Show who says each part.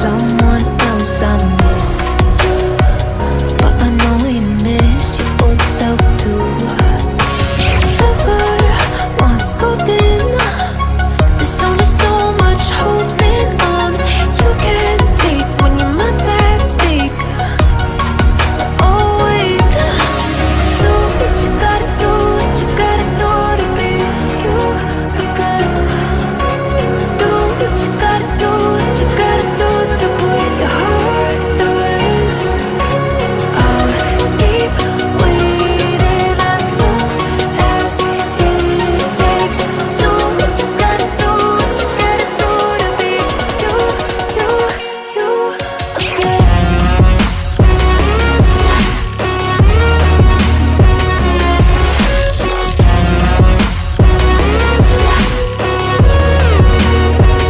Speaker 1: someone